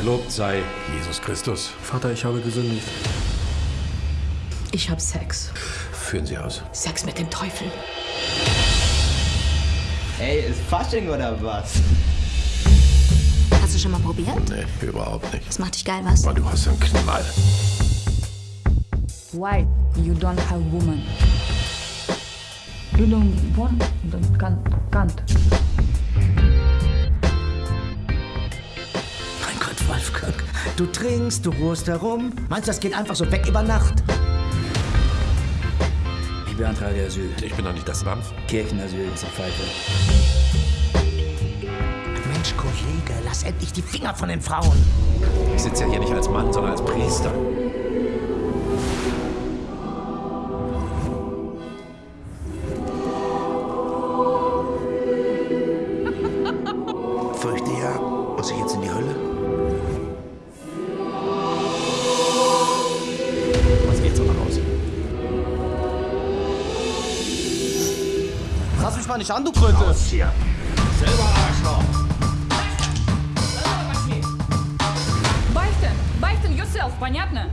Gelobt sei Jesus Christus. Vater, ich habe gesündigt. Ich hab Sex. Führen Sie aus. Sex mit dem Teufel. Ey, ist Fasching oder was? Hast du schon mal probiert? Nee, überhaupt nicht. Das macht dich geil, was? Aber du hast einen Knall. Why you don't have woman? You don't want, don't can't, can't. Wolfgang, du trinkst, du ruhst herum. Meinst du, das geht einfach so weg über Nacht? Ich beantrage Asyl. Ich bin doch nicht das Land. Kirchenasyl ist eine Pfeife. Mensch, Kollege, lass endlich die Finger von den Frauen. Ich sitze ja hier nicht als Mann, sondern als Priester. Fürchte ja, muss ich jetzt in die Hölle? Fass mich mal nicht an, du Kröte! Hier. Beichten, beichten yourself, понятно?